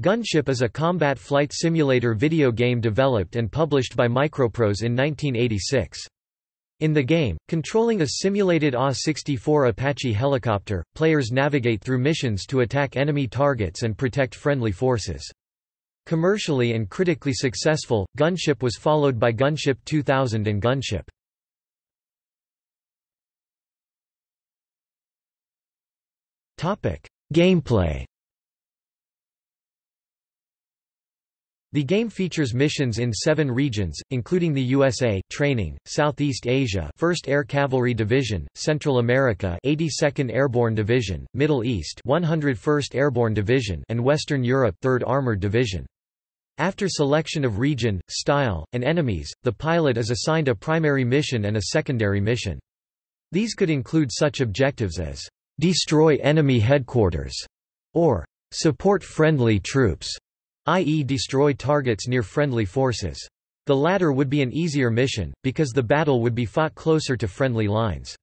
Gunship is a combat flight simulator video game developed and published by Microprose in 1986. In the game, controlling a simulated AH-64 Apache helicopter, players navigate through missions to attack enemy targets and protect friendly forces. Commercially and critically successful, Gunship was followed by Gunship 2000 and Gunship. Gameplay The game features missions in seven regions, including the USA training, Southeast Asia 1st Air Cavalry Division, Central America 82nd Airborne Division, Middle East 101st Airborne Division and Western Europe 3rd Armored Division. After selection of region, style, and enemies, the pilot is assigned a primary mission and a secondary mission. These could include such objectives as, "...destroy enemy headquarters", or "...support friendly troops", i.e. destroy targets near friendly forces. The latter would be an easier mission, because the battle would be fought closer to friendly lines.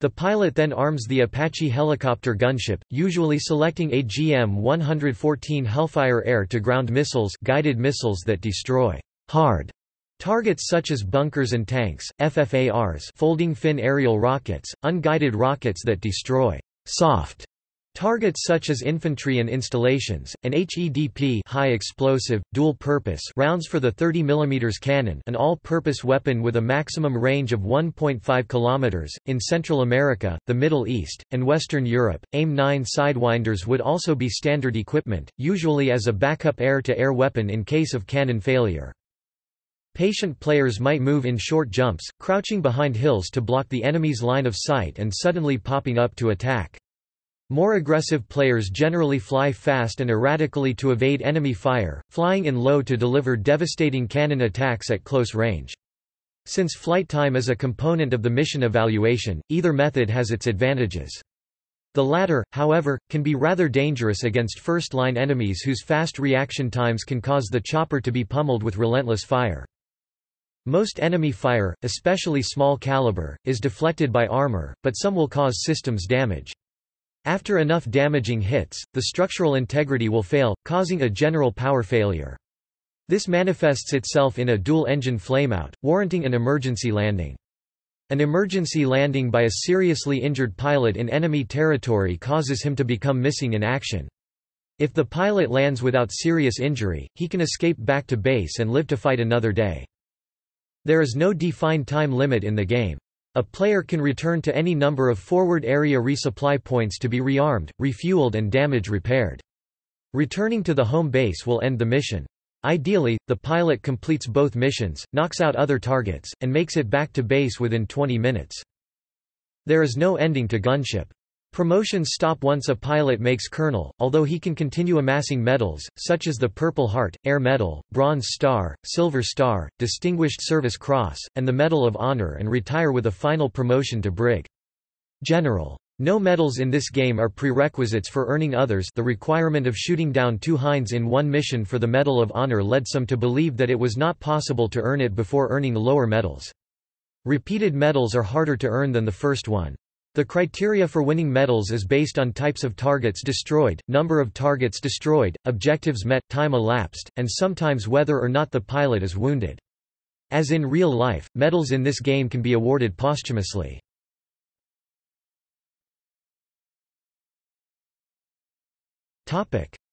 The pilot then arms the Apache helicopter gunship, usually selecting a GM-114 Hellfire air-to-ground missiles guided missiles that destroy hard targets such as bunkers and tanks, FFARs folding fin aerial rockets, unguided rockets that destroy soft Targets such as infantry and installations, an HEDP high explosive, dual-purpose rounds for the 30 mm cannon an all-purpose weapon with a maximum range of 1.5 km. In Central America, the Middle East, and Western Europe, AIM-9 Sidewinders would also be standard equipment, usually as a backup air-to-air -air weapon in case of cannon failure. Patient players might move in short jumps, crouching behind hills to block the enemy's line of sight and suddenly popping up to attack. More aggressive players generally fly fast and erratically to evade enemy fire, flying in low to deliver devastating cannon attacks at close range. Since flight time is a component of the mission evaluation, either method has its advantages. The latter, however, can be rather dangerous against first-line enemies whose fast reaction times can cause the chopper to be pummeled with relentless fire. Most enemy fire, especially small caliber, is deflected by armor, but some will cause systems damage. After enough damaging hits, the structural integrity will fail, causing a general power failure. This manifests itself in a dual-engine flameout, warranting an emergency landing. An emergency landing by a seriously injured pilot in enemy territory causes him to become missing in action. If the pilot lands without serious injury, he can escape back to base and live to fight another day. There is no defined time limit in the game. A player can return to any number of forward area resupply points to be rearmed, refueled and damage repaired. Returning to the home base will end the mission. Ideally, the pilot completes both missions, knocks out other targets, and makes it back to base within 20 minutes. There is no ending to gunship. Promotions stop once a pilot makes colonel, although he can continue amassing medals, such as the Purple Heart, Air Medal, Bronze Star, Silver Star, Distinguished Service Cross, and the Medal of Honor and retire with a final promotion to Brig. General. No medals in this game are prerequisites for earning others the requirement of shooting down two hinds in one mission for the Medal of Honor led some to believe that it was not possible to earn it before earning lower medals. Repeated medals are harder to earn than the first one. The criteria for winning medals is based on types of targets destroyed, number of targets destroyed, objectives met, time elapsed, and sometimes whether or not the pilot is wounded. As in real life, medals in this game can be awarded posthumously.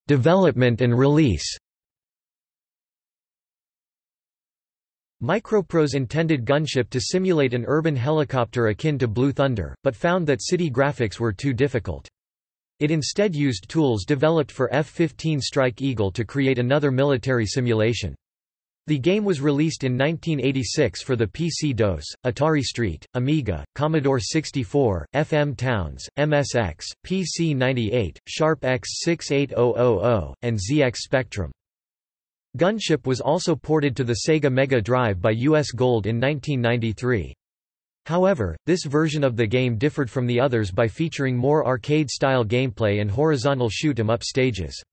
Development and release Microprose intended Gunship to simulate an urban helicopter akin to Blue Thunder, but found that city graphics were too difficult. It instead used tools developed for F-15 Strike Eagle to create another military simulation. The game was released in 1986 for the PC-DOS, Atari ST, Amiga, Commodore 64, FM Towns, MSX, PC-98, Sharp X68000, and ZX Spectrum. Gunship was also ported to the Sega Mega Drive by US Gold in 1993. However, this version of the game differed from the others by featuring more arcade-style gameplay and horizontal shoot-'em-up stages.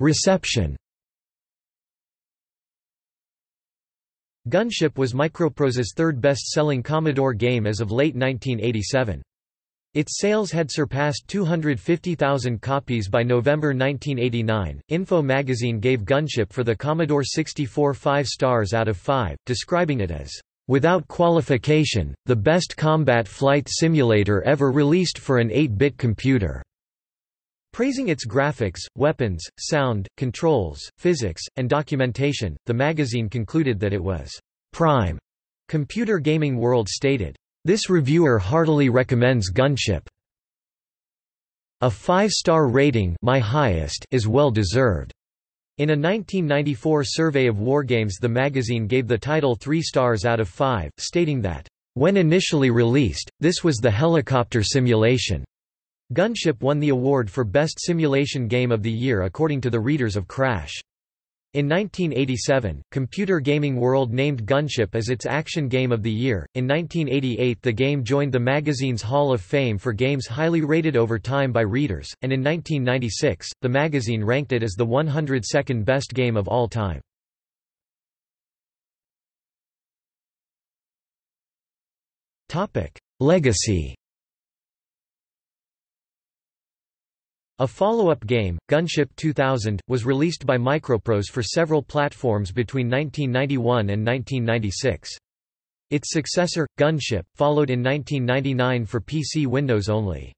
Reception Gunship was Microprose's third best-selling Commodore game as of late 1987. Its sales had surpassed 250,000 copies by November 1989. Info magazine gave Gunship for the Commodore 64 5 stars out of 5, describing it as, without qualification, the best combat flight simulator ever released for an 8-bit computer. Praising its graphics, weapons, sound, controls, physics, and documentation, the magazine concluded that it was prime. Computer Gaming World stated, this reviewer heartily recommends Gunship. A five-star rating my highest is well deserved. In a 1994 survey of wargames the magazine gave the title three stars out of five, stating that, "...when initially released, this was the helicopter simulation." Gunship won the award for Best Simulation Game of the Year according to the readers of Crash. In 1987, Computer Gaming World named Gunship as its Action Game of the Year. In 1988, the game joined the magazine's Hall of Fame for games highly rated over time by readers, and in 1996, the magazine ranked it as the 102nd best game of all time. Topic: Legacy A follow-up game, Gunship 2000, was released by Microprose for several platforms between 1991 and 1996. Its successor, Gunship, followed in 1999 for PC Windows only.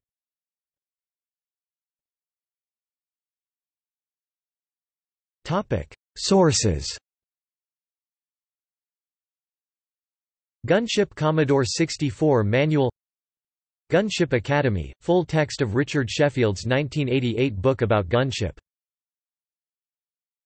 Sources Gunship Commodore 64 Manual Gunship Academy, full text of Richard Sheffield's 1988 book about gunship